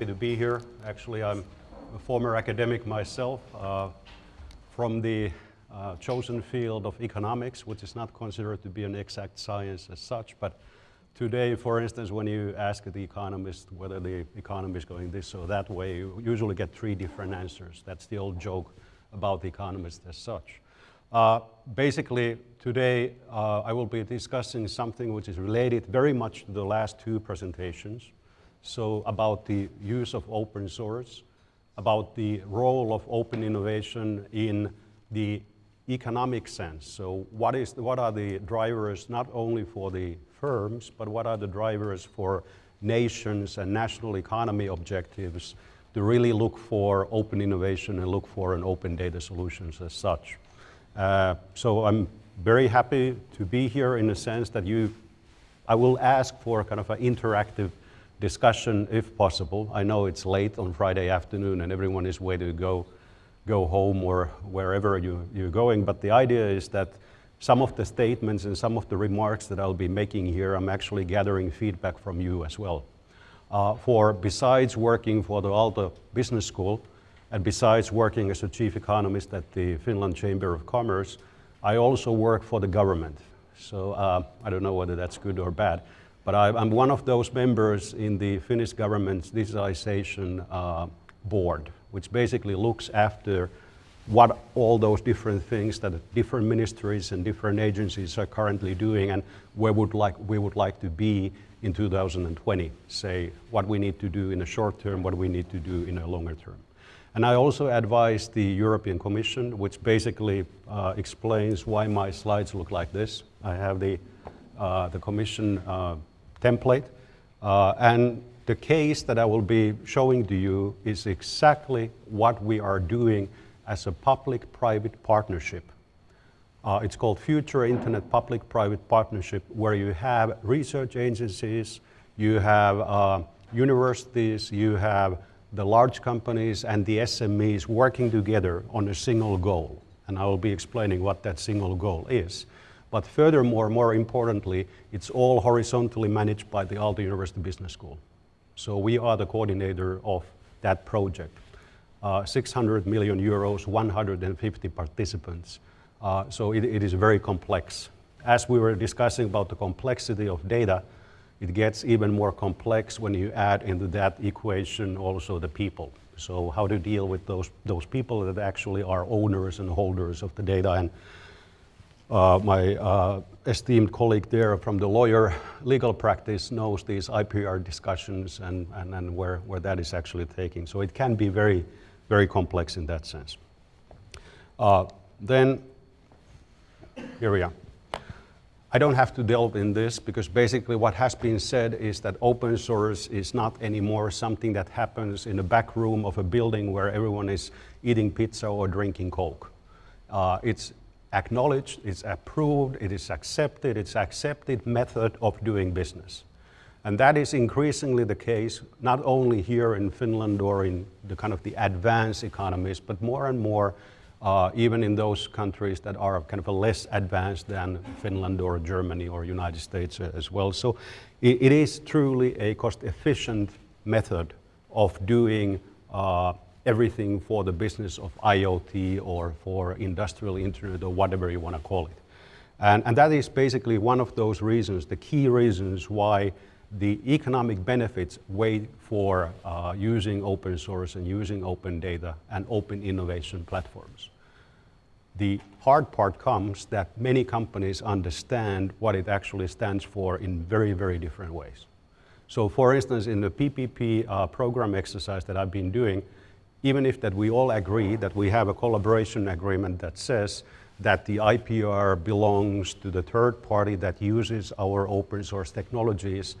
happy to be here. Actually, I'm a former academic myself uh, from the uh, chosen field of economics, which is not considered to be an exact science as such, but today, for instance, when you ask the economist whether the economy is going this or that way, you usually get three different answers. That's the old joke about the economist as such. Uh, basically, today uh, I will be discussing something which is related very much to the last two presentations. So about the use of open source, about the role of open innovation in the economic sense. So what, is, what are the drivers not only for the firms, but what are the drivers for nations and national economy objectives to really look for open innovation and look for an open data solutions as such. Uh, so I'm very happy to be here in the sense that you, I will ask for kind of an interactive discussion if possible. I know it's late on Friday afternoon and everyone is ready to go, go home or wherever you, you're going, but the idea is that some of the statements and some of the remarks that I'll be making here, I'm actually gathering feedback from you as well. Uh, for besides working for the Aalto Business School, and besides working as a chief economist at the Finland Chamber of Commerce, I also work for the government. So uh, I don't know whether that's good or bad. But I, am one of those members in the Finnish government's digitalization uh, board, which basically looks after what all those different things that different ministries and different agencies are currently doing and where would like, we would like to be in 2020. Say what we need to do in the short term, what we need to do in a longer term. And I also advise the European Commission, which basically uh, explains why my slides look like this. I have the, uh, the Commission uh, template. Uh, and the case that I will be showing to you is exactly what we are doing as a public-private partnership. Uh, it's called Future Internet Public-Private Partnership, where you have research agencies, you have uh, universities, you have the large companies and the SMEs working together on a single goal. And I will be explaining what that single goal is. But furthermore, more importantly, it's all horizontally managed by the Aalto University Business School. So we are the coordinator of that project. Uh, 600 million euros, 150 participants. Uh, so it, it is very complex. As we were discussing about the complexity of data, it gets even more complex when you add into that equation also the people. So how to deal with those, those people that actually are owners and holders of the data. And my uh, esteemed colleague there from the lawyer legal practice knows these IPR discussions and, and, and where, where that is actually taking. So it can be very, very complex in that sense. Uh, then, here we are. I don't have to delve in this because basically what has been said is that open source is not anymore something that happens in the back room of a building where everyone is eating pizza or drinking Coke. Uh, it's acknowledged, it's approved, it is accepted, it's accepted method of doing business. And that is increasingly the case, not only here in Finland or in the kind of the advanced economies, but more and more uh, even in those countries that are kind of less advanced than Finland or Germany or United States as well. So it, it is truly a cost-efficient method of doing uh, everything for the business of IoT or for industrial internet or whatever you want to call it. And, and that is basically one of those reasons, the key reasons why the economic benefits weigh for uh, using open source and using open data and open innovation platforms. The hard part comes that many companies understand what it actually stands for in very, very different ways. So for instance, in the PPP uh, program exercise that I've been doing, even if that we all agree that we have a collaboration agreement that says that the IPR belongs to the third party that uses our open source technologies,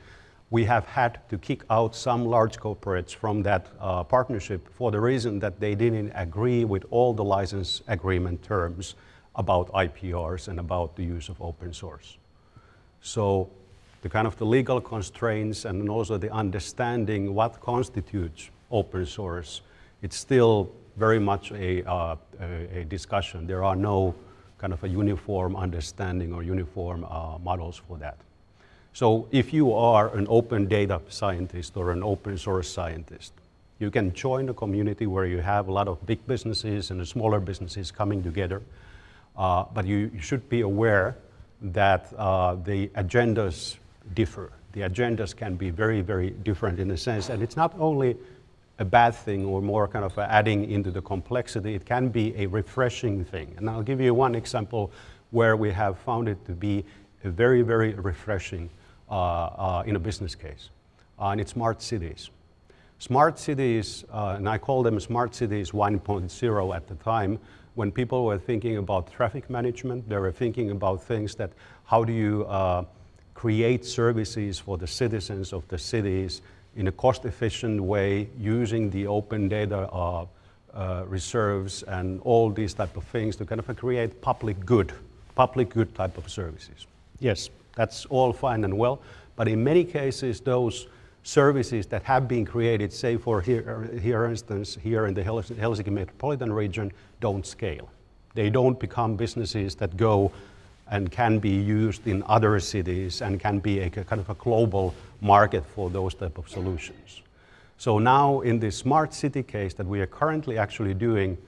we have had to kick out some large corporates from that uh, partnership for the reason that they didn't agree with all the license agreement terms about IPRs and about the use of open source. So the kind of the legal constraints and also the understanding what constitutes open source it's still very much a, uh, a, a, discussion. There are no kind of a uniform understanding or uniform uh, models for that. So if you are an open data scientist or an open source scientist, You can join a community where you have a lot of big businesses and smaller businesses coming together, uh, but you, you, should be aware that uh, the agendas differ. The agendas can be very, very different in a sense, and it's not only a bad thing or more kind of adding into the complexity, it can be a refreshing thing. And I'll give you one example where we have found it to be very, very refreshing uh, uh, in a business case, uh, and it's smart cities. Smart cities, uh, and I call them smart cities 1.0 at the time, when people were thinking about traffic management, they were thinking about things that how do you uh, create services for the citizens of the cities in a cost-efficient way using the open data uh, uh, reserves and all these type of things to kind of create public good, public good type of services. Yes, that's all fine and well, but in many cases those services that have been created, say for here, here instance, here in the Helsinki metropolitan region, don't scale. They don't become businesses that go and can be used in other cities and can be a kind of a global market for those type of solutions. So now in the smart city case that we are currently actually doing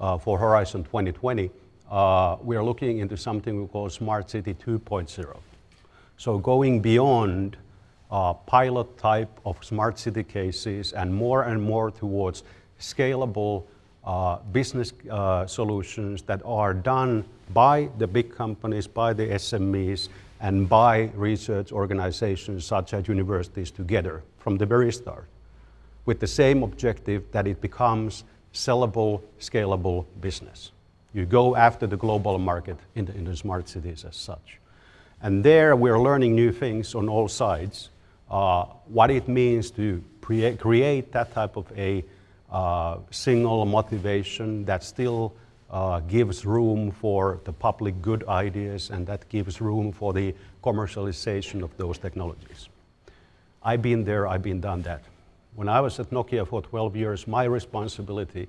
uh, for Horizon 2020, uh, we are looking into something we call Smart City 2.0. So going beyond uh, pilot type of smart city cases and more and more towards scalable uh, business uh, solutions that are done by the big companies, by the SMEs, and by research organizations such as universities together from the very start with the same objective that it becomes sellable, scalable business. You go after the global market in the, in the smart cities as such. And there we're learning new things on all sides uh, what it means to create that type of a uh, single motivation that still uh, gives room for the public good ideas and that gives room for the commercialization of those technologies. I've been there, I've been done that. When I was at Nokia for 12 years, my responsibility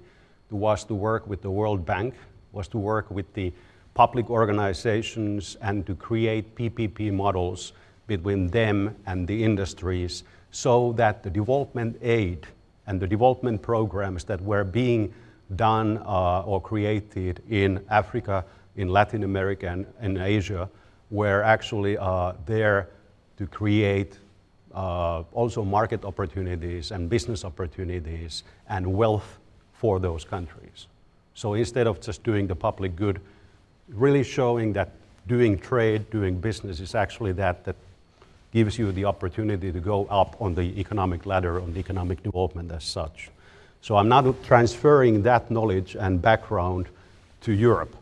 was to work with the World Bank, was to work with the public organizations and to create PPP models between them and the industries so that the development aid and the development programs that were being done uh, or created in Africa, in Latin America, and in Asia were actually uh, there to create uh, also market opportunities and business opportunities and wealth for those countries. So instead of just doing the public good, really showing that doing trade, doing business is actually that, that gives you the opportunity to go up on the economic ladder, on the economic development as such. So I'm not transferring that knowledge and background to Europe.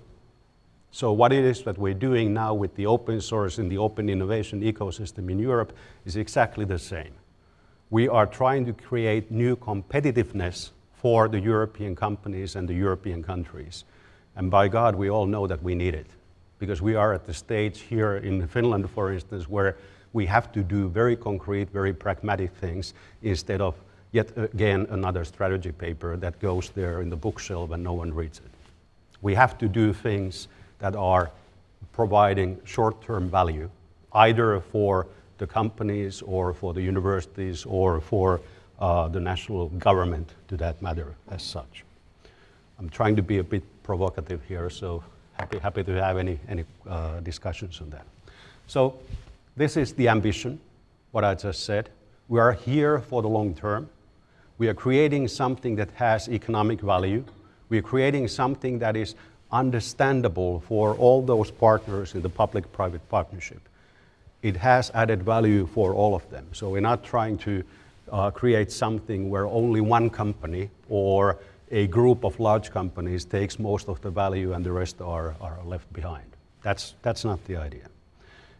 So what it is that we're doing now with the open source and the open innovation ecosystem in Europe is exactly the same. We are trying to create new competitiveness for the European companies and the European countries. And by God, we all know that we need it. Because we are at the stage here in Finland, for instance, where we have to do very concrete, very pragmatic things instead of yet again another strategy paper that goes there in the bookshelf and no one reads it. We have to do things that are providing short-term value, either for the companies or for the universities or for uh, the national government to that matter as such. I'm trying to be a bit provocative here, so happy, happy to have any, any uh, discussions on that. So this is the ambition, what I just said. We are here for the long term. We are creating something that has economic value. We are creating something that is understandable for all those partners in the public-private partnership. It has added value for all of them. So we're not trying to uh, create something where only one company or a group of large companies takes most of the value and the rest are, are left behind. That's, that's not the idea.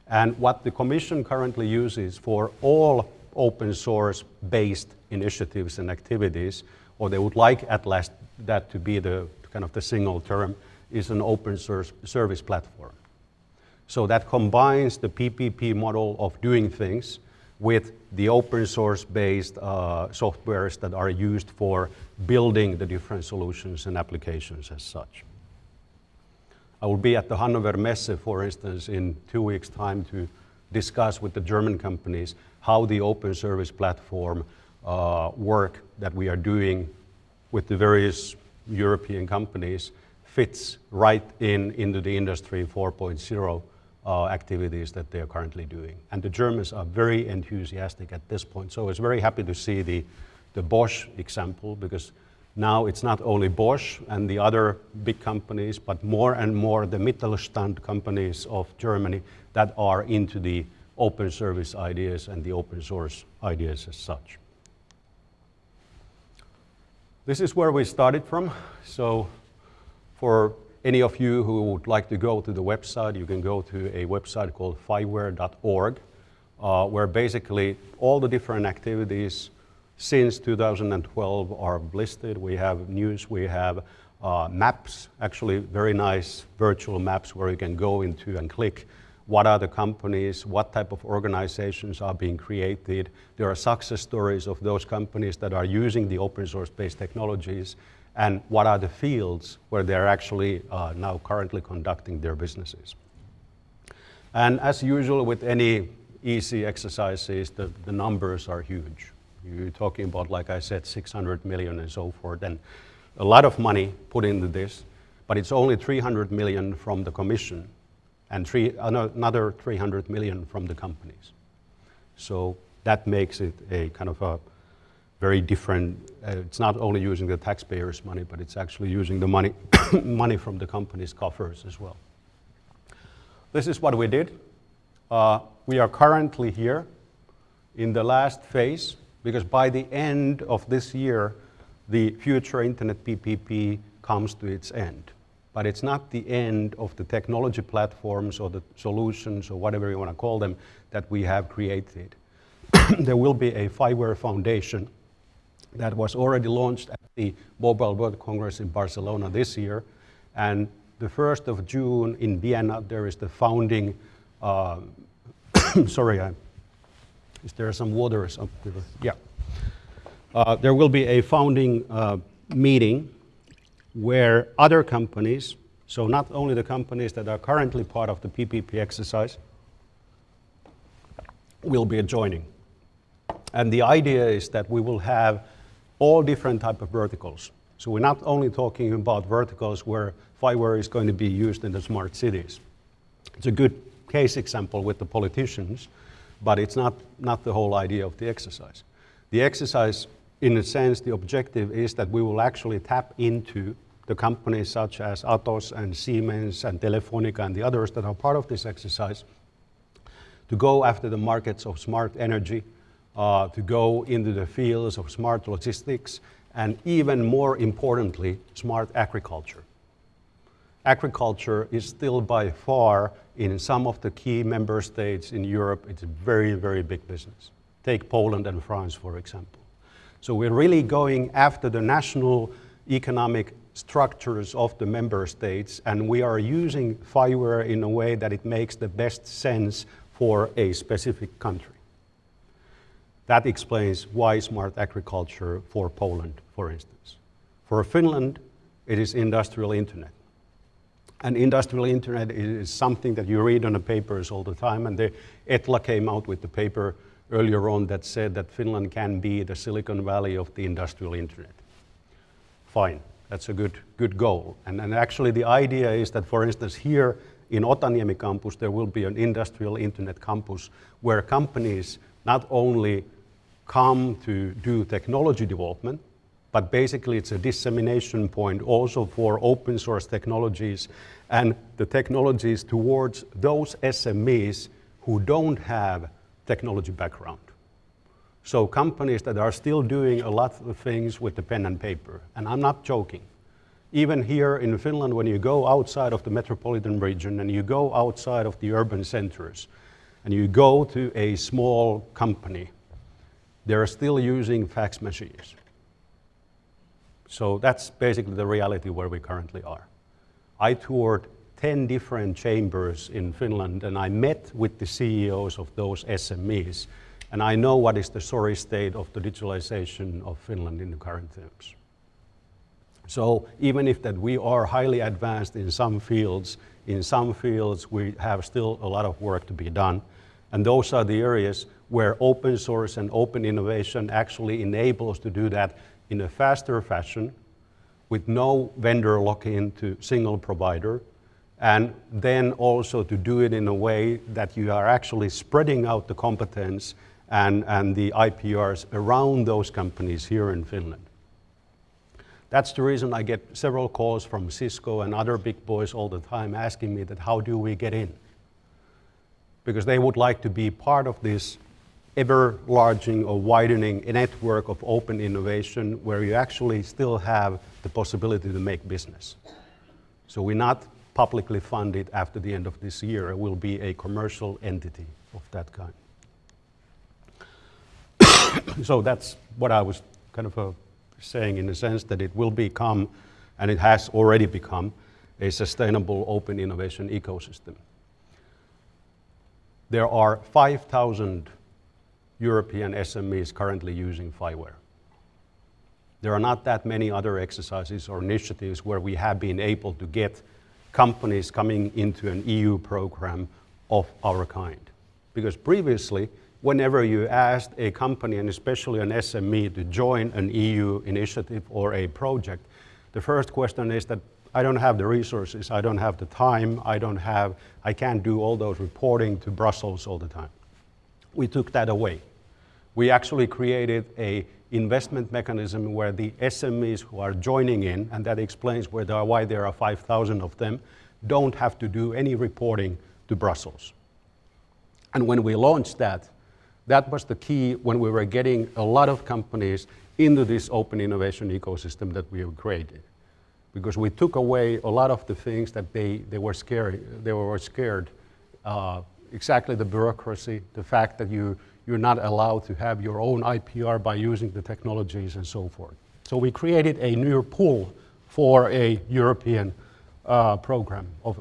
And what the Commission currently uses for all open source based initiatives and activities, or they would like at last that to be the kind of the single term, is an open source service platform. So that combines the PPP model of doing things with the open source based uh, softwares that are used for building the different solutions and applications as such. I will be at the Hannover Messe, for instance, in two weeks' time to discuss with the German companies how the open service platform uh, work that we are doing with the various European companies fits right in into the industry 4.0 uh, activities that they are currently doing. And the Germans are very enthusiastic at this point. So I was very happy to see the, the Bosch example because now it's not only Bosch and the other big companies, but more and more the Mittelstand companies of Germany that are into the open service ideas and the open source ideas as such. This is where we started from. So for any of you who would like to go to the website, you can go to a website called FIWARE.org, uh, where basically all the different activities since 2012 are listed. We have news, we have uh, maps, actually very nice virtual maps where you can go into and click what are the companies, what type of organizations are being created. There are success stories of those companies that are using the open source based technologies and what are the fields where they're actually uh, now currently conducting their businesses. And as usual with any easy exercises, the, the numbers are huge. You're talking about, like I said, 600 million and so forth, and a lot of money put into this, but it's only 300 million from the commission and three, another 300 million from the companies. So that makes it a kind of a very different, uh, it's not only using the taxpayers' money, but it's actually using the money, money from the company's coffers as well. This is what we did. Uh, we are currently here in the last phase because by the end of this year, the future internet PPP comes to its end. But it's not the end of the technology platforms or the solutions or whatever you want to call them that we have created. there will be a FIWARE Foundation that was already launched at the Mobile World Congress in Barcelona this year. And the 1st of June in Vienna, there is the founding, uh, sorry, I, is there some water up there? Yeah. Uh, there will be a founding uh, meeting where other companies, so not only the companies that are currently part of the PPP exercise, will be joining. And the idea is that we will have all different type of verticals. So we're not only talking about verticals where FIWARE is going to be used in the smart cities. It's a good case example with the politicians, but it's not, not the whole idea of the exercise. The exercise, in a sense, the objective is that we will actually tap into the companies such as Atos and Siemens and Telefonica and the others that are part of this exercise to go after the markets of smart energy, uh, to go into the fields of smart logistics, and even more importantly, smart agriculture. Agriculture is still by far, in some of the key member states in Europe, it's a very, very big business. Take Poland and France, for example. So we're really going after the national economic structures of the member states, and we are using FIWARE in a way that it makes the best sense for a specific country. That explains why smart agriculture for Poland, for instance. For Finland, it is industrial internet. And industrial internet is something that you read on the papers all the time, and the ETLA came out with the paper earlier on that said that Finland can be the Silicon Valley of the industrial internet. Fine, that's a good, good goal. And, and actually the idea is that, for instance, here in Otaniemi campus, there will be an industrial internet campus where companies not only come to do technology development, but basically it's a dissemination point also for open source technologies and the technologies towards those SMEs who don't have technology background. So companies that are still doing a lot of things with the pen and paper, and I'm not joking. Even here in Finland, when you go outside of the metropolitan region and you go outside of the urban centers, and you go to a small company they're still using fax machines. So that's basically the reality where we currently are. I toured 10 different chambers in Finland and I met with the CEOs of those SMEs and I know what is the sorry state of the digitalization of Finland in the current terms. So even if that we are highly advanced in some fields, in some fields we have still a lot of work to be done And those are the areas where open source and open innovation actually enables to do that in a faster fashion with no vendor lock-in to single provider, and then also to do it in a way that you are actually spreading out the competence and, and the IPRs around those companies here in Finland. That's the reason I get several calls from Cisco and other big boys all the time asking me that how do we get in? Because they would like to be part of this ever-larging or widening a network of open innovation where you actually still have the possibility to make business. So we're not publicly funded after the end of this year. It will be a commercial entity of that kind. so that's what I was kind of uh, saying in the sense that it will become, and it has already become, a sustainable open innovation ecosystem. There are 5,000 European SMEs currently using FIWARE. There are not that many other exercises or initiatives where we have been able to get companies coming into an EU program of our kind. Because previously, whenever you asked a company, and especially an SME, to join an EU initiative or a project, the first question is that I don't have the resources, I don't have the time, I don't have, I can't do all those reporting to Brussels all the time we took that away. We actually created a investment mechanism where the SMEs who are joining in, and that explains where there are, why there are 5,000 of them, don't have to do any reporting to Brussels. And when we launched that, that was the key when we were getting a lot of companies into this open innovation ecosystem that we have created. Because we took away a lot of the things that they, they were scared, they were scared uh, exactly the bureaucracy, the fact that you, you're not allowed to have your own IPR by using the technologies and so forth. So we created a new pool for a European uh, program, of,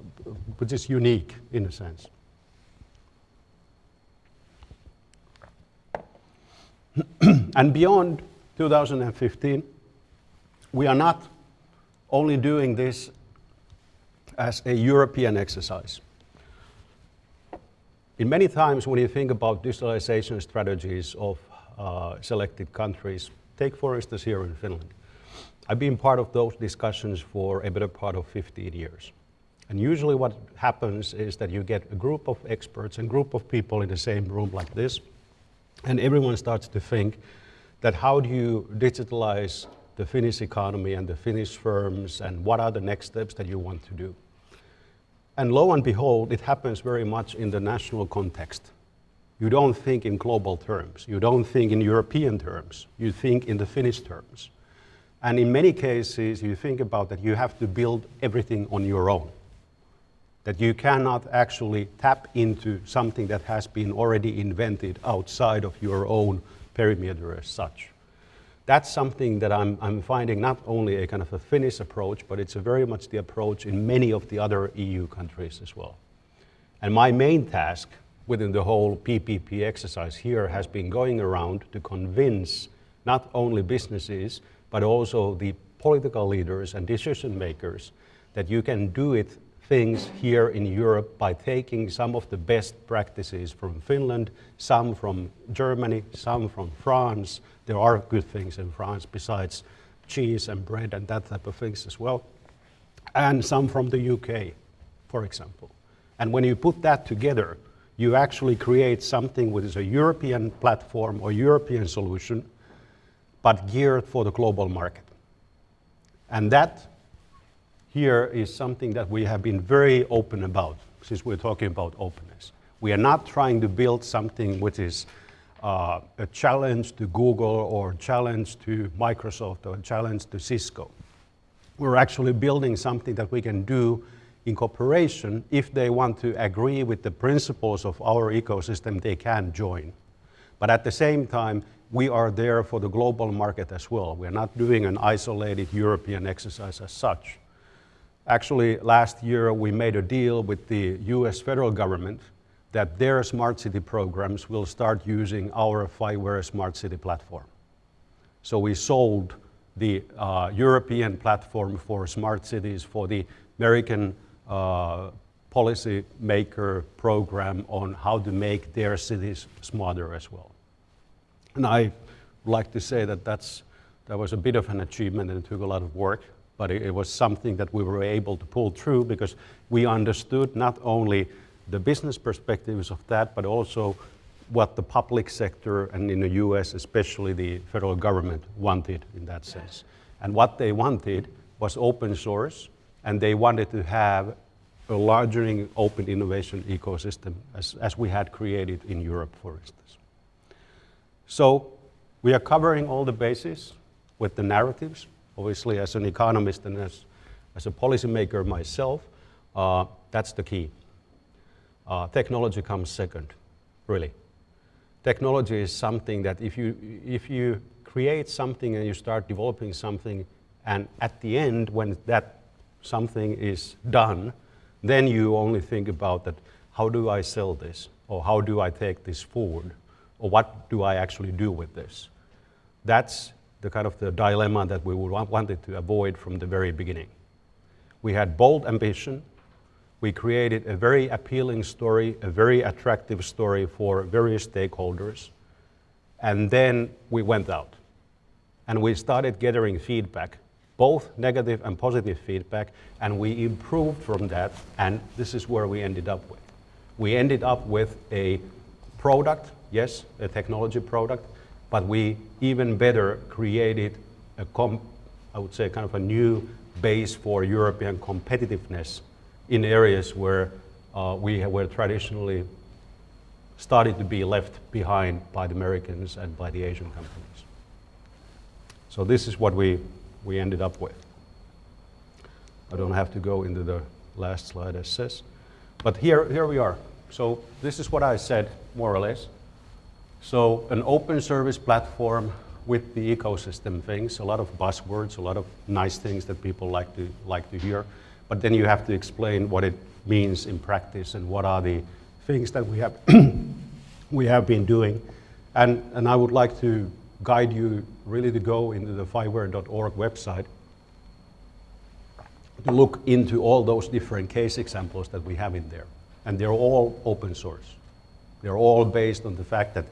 which is unique in a sense. and beyond 2015, we are not only doing this as a European exercise. In many times when you think about digitalization strategies of uh, selected countries, take for instance here in Finland. I've been part of those discussions for a better part of 15 years. And usually what happens is that you get a group of experts and group of people in the same room like this, and everyone starts to think that how do you digitalize the Finnish economy and the Finnish firms and what are the next steps that you want to do. And lo and behold, it happens very much in the national context. You don't think in global terms. You don't think in European terms. You think in the Finnish terms. And in many cases, you think about that you have to build everything on your own. That you cannot actually tap into something that has been already invented outside of your own perimeter as such that's something that I'm, I'm finding not only a kind of a Finnish approach, but it's very much the approach in many of the other EU countries as well. And my main task within the whole PPP exercise here has been going around to convince not only businesses, but also the political leaders and decision makers that you can do it things here in Europe by taking some of the best practices from Finland, some from Germany, some from France. There are good things in France besides cheese and bread and that type of things as well. And some from the UK, for example. And when you put that together, you actually create something which is a European platform or European solution, but geared for the global market. And that here is something that we have been very open about since we're talking about openness. We are not trying to build something which is uh, a challenge to Google or a challenge to Microsoft or a challenge to Cisco. We're actually building something that we can do in cooperation. If they want to agree with the principles of our ecosystem, they can join. But at the same time, we are there for the global market as well. We're not doing an isolated European exercise as such. Actually, last year we made a deal with the US federal government that their smart city programs will start using our FIWARE smart city platform. So we sold the uh, European platform for smart cities for the American uh, policy maker program on how to make their cities smarter as well. And I like to say that that's, that was a bit of an achievement and it took a lot of work, but it, it was something that we were able to pull through because we understood not only the business perspectives of that, but also what the public sector and in the US, especially the federal government wanted in that sense. And what they wanted was open source and they wanted to have a larger open innovation ecosystem as, as we had created in Europe, for instance. So we are covering all the bases with the narratives. Obviously, as an economist and as, as a policymaker myself, uh, that's the key. Uh, technology comes second, really. Technology is something that if you, if you create something and you start developing something, and at the end, when that something is done, then you only think about that, how do I sell this? Or how do I take this forward? Or what do I actually do with this? That's the kind of the dilemma that we wanted to avoid from the very beginning. We had bold ambition. We created a very appealing story, a very attractive story for various stakeholders. And then we went out and we started gathering feedback both negative and positive feedback, and we improved from that, and this is where we ended up with. We ended up with a product, yes, a technology product, but we even better created a, com I would say, kind of a new base for European competitiveness in areas where uh, we were traditionally started to be left behind by the Americans and by the Asian companies. So this is what we we ended up with. I don't have to go into the last slide as says. But here, here we are. So this is what I said, more or less. So an open service platform with the ecosystem things, a lot of buzzwords, a lot of nice things that people like to, like to hear. But then you have to explain what it means in practice and what are the things that we have, we have been doing. And, and I would like to guide you really to go into the FIWARE.org website to look into all those different case examples that we have in there. And they're all open source. They're all based on the fact that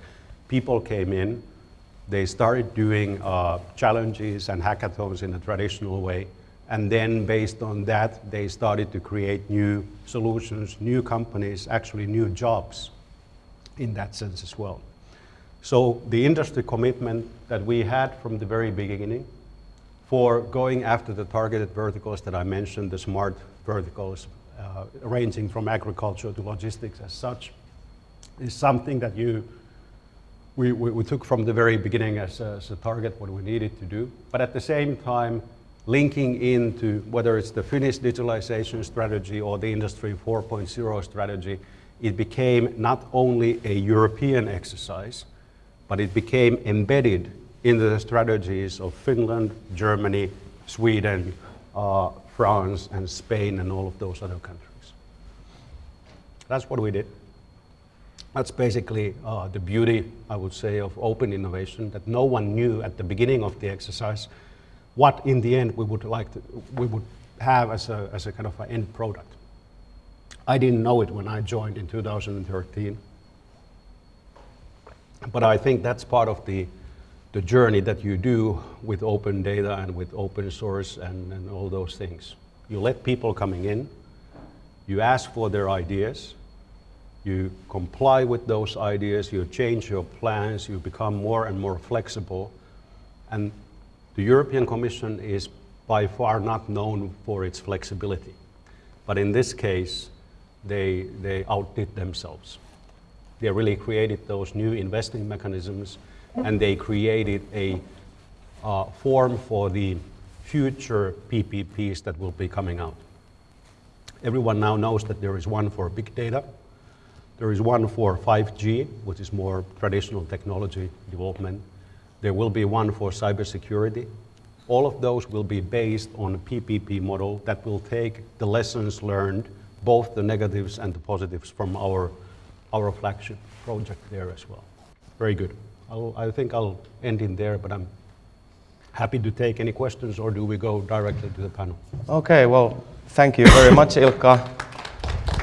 people came in, they started doing uh, challenges and hackathons in a traditional way, and then based on that, they started to create new solutions, new companies, actually new jobs in that sense as well. So the industry commitment that we had from the very beginning for going after the targeted verticals that I mentioned, the smart verticals, uh, ranging from agriculture to logistics as such, is something that you, we, we, we took from the very beginning as a, as a target what we needed to do. But at the same time, linking into whether it's the Finnish digitalization strategy or the Industry 4.0 strategy, it became not only a European exercise, but it became embedded in the strategies of Finland, Germany, Sweden, uh, France, and Spain, and all of those other countries. That's what we did. That's basically uh, the beauty, I would say, of open innovation, that no one knew at the beginning of the exercise what in the end we would like to, we would have as a, as a kind of an end product. I didn't know it when I joined in 2013. But I think that's part of the, the journey that you do with open data and with open source and, and all those things. You let people coming in, you ask for their ideas, you comply with those ideas, you change your plans, you become more and more flexible. And the European Commission is by far not known for its flexibility. But in this case, they, they outdid themselves. They really created those new investing mechanisms and they created a uh, form for the future PPPs that will be coming out. Everyone now knows that there is one for big data. There is one for 5G, which is more traditional technology development. There will be one for cybersecurity. All of those will be based on a PPP model that will take the lessons learned, both the negatives and the positives from our our flagship project there as well. Very good. I'll, I think I'll end in there, but I'm happy to take any questions or do we go directly to the panel? Okay, well, thank you very much, Ilkka.